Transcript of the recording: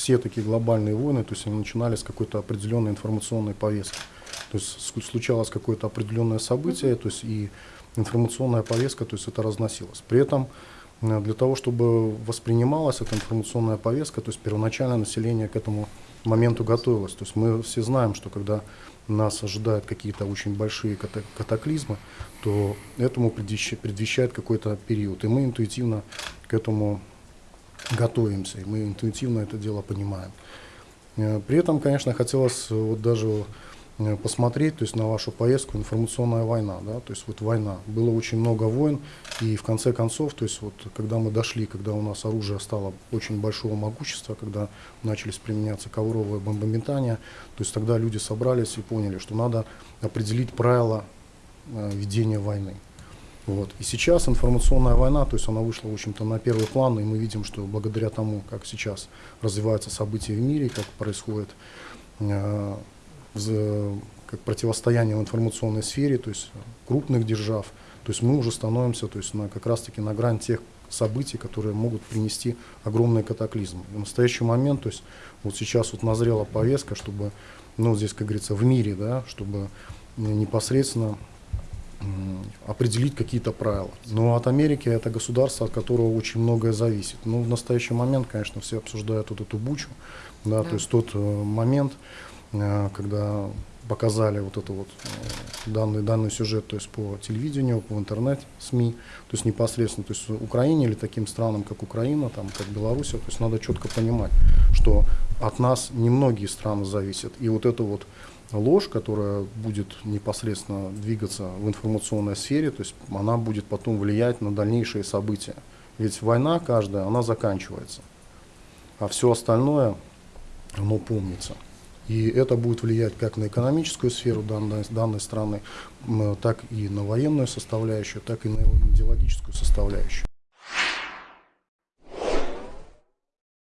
все такие глобальные войны, то есть они начинались с какой-то определенной информационной повестки. То есть случалось какое-то определенное событие, то есть и информационная повестка, то есть это разносилось. При этом э, для того, чтобы воспринималась эта информационная повестка, то есть первоначально население к этому моменту готовилось. То есть мы все знаем, что когда нас ожидают какие-то очень большие ката- катаклизмы, то этому предвещ- предвещает какой-то период. И мы интуитивно к этому готовимся, и мы интуитивно это дело понимаем. Э, При этом, конечно, хотелось вот даже э, посмотреть, то есть на вашу поездку информационная война, да, то есть вот война. Было очень много войн, и в конце концов, то есть вот когда мы дошли, когда у нас оружие стало очень большого могущества, когда начались применяться ковровые бомбометания, то есть тогда люди собрались и поняли, что надо определить правила э, ведения войны. Вот. И сейчас информационная война, то есть она вышла, в общем-то, на первый план, и мы видим, что благодаря тому, как сейчас развиваются события в мире, как происходит э, как противостояние в информационной сфере, то есть крупных держав, то есть мы уже становимся то есть на, как раз-таки на грань тех событий, которые могут принести огромные катаклизмы. И в настоящий момент, то есть вот сейчас вот назрела повестка, чтобы, ну, здесь, как говорится, в мире, да, чтобы э, непосредственно определить какие-то правила. Но от Америки это государство, от которого очень многое зависит. Ну, в настоящий момент, конечно, все обсуждают вот эту бучу, да, Да. то есть тот э, момент, э, когда показали вот это вот э, данный, данный сюжет, то есть по телевидению, по интернет, СМИ, то есть непосредственно, то есть Украине или таким странам, как Украина, там, как Белоруссия, то есть надо четко понимать, что от нас немногие страны зависят. И вот это вот ложь, которая будет непосредственно двигаться в информационной сфере, то есть она будет потом влиять на дальнейшие события. Ведь война каждая, она заканчивается, а все остальное, оно помнится. И это будет влиять как на экономическую сферу данной, данной страны, так и на военную составляющую, так и на идеологическую составляющую.